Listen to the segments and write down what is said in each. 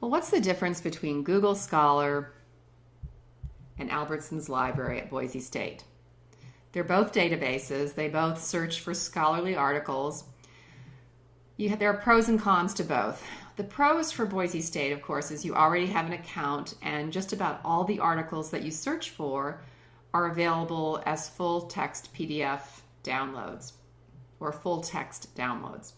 Well, what's the difference between Google Scholar and Albertson's Library at Boise State? They're both databases. They both search for scholarly articles. Have, there are pros and cons to both. The pros for Boise State, of course, is you already have an account and just about all the articles that you search for are available as full text PDF downloads or full text downloads.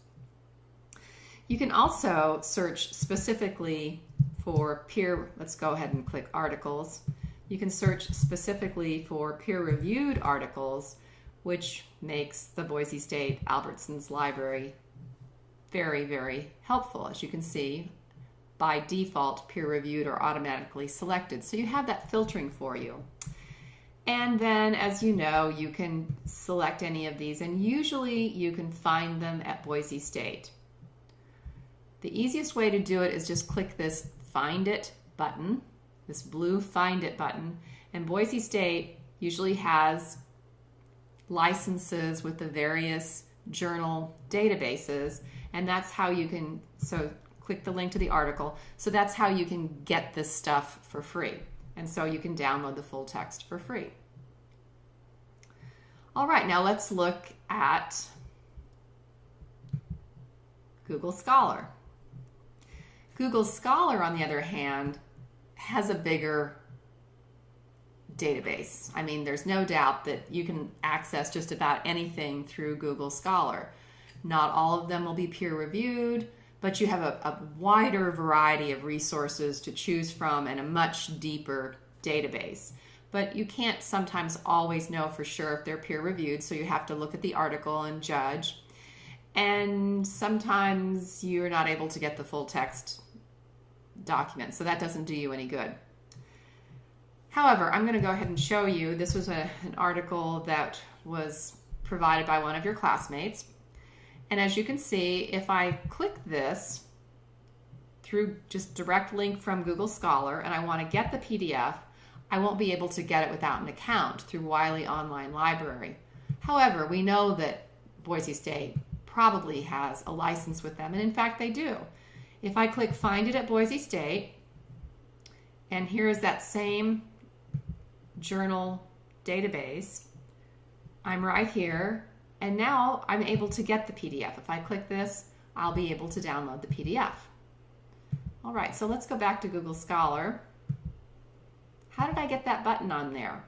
You can also search specifically for peer, let's go ahead and click articles. You can search specifically for peer-reviewed articles, which makes the Boise State Albertsons Library very, very helpful. As you can see, by default, peer-reviewed or automatically selected. So you have that filtering for you. And then, as you know, you can select any of these, and usually you can find them at Boise State. The easiest way to do it is just click this Find It button, this blue Find It button, and Boise State usually has licenses with the various journal databases, and that's how you can, so click the link to the article, so that's how you can get this stuff for free. And so you can download the full text for free. All right, now let's look at Google Scholar. Google Scholar, on the other hand, has a bigger database. I mean, there's no doubt that you can access just about anything through Google Scholar. Not all of them will be peer reviewed, but you have a, a, wider variety of resources to choose from and a much deeper database. But you can't sometimes always know for sure if they're peer reviewed, so you have to look at the article and judge. And sometimes you're not able to get the full text document, so that doesn't do you any good. However, I'm going to go ahead and show you, this was a, an article that was provided by one of your classmates. And as you can see, if I click this through just direct link from Google Scholar and I want to get the PDF, I won't be able to get it without an account through Wiley Online Library. However, we know that Boise State probably has a license with them, and in fact they do. If I click Find It at Boise State, and here is that same journal database, I'm right here, and now I'm able to get the PDF. If I click this, I'll be able to download the PDF. All right, so let's go back to Google Scholar. How did I get that button on there?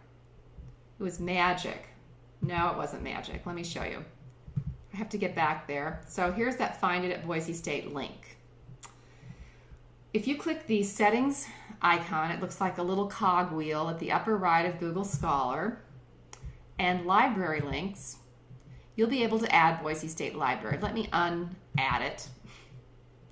It was magic. No, it wasn't magic. Let me show you. I have to get back there. So here's that Find It at Boise State link. If you click the settings icon, it looks like a little cog wheel at the upper right of Google Scholar and library links, you'll be able to add Boise State Library. Let me un-add it,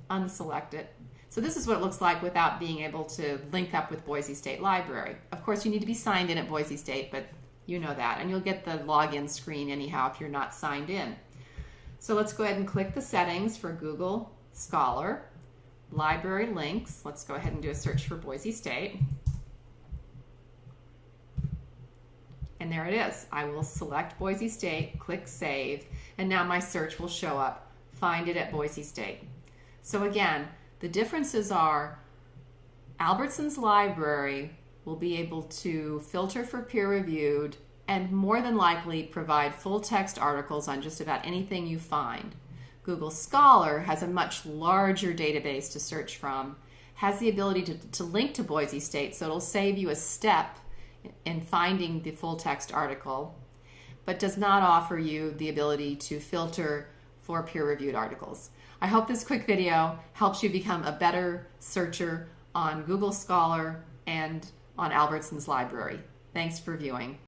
unselect it. So this is what it looks like without being able to link up with Boise State Library. Of course, you need to be signed in at Boise State, but you know that. And you'll get the login screen anyhow if you're not signed in. So let's go ahead and click the settings for Google Scholar library links. Let's go ahead and do a search for Boise State. And there it is. I will select Boise State, click Save, and now my search will show up. Find it at Boise State. So again, the differences are Albertson's library will be able to filter for peer-reviewed and more than likely provide full text articles on just about anything you find. Google Scholar has a much larger database to search from, has the ability to, to link to Boise State, so it'll save you a step in finding the full text article, but does not offer you the ability to filter for peer-reviewed articles. I hope this quick video helps you become a better searcher on Google Scholar and on Albertson's library. Thanks for viewing.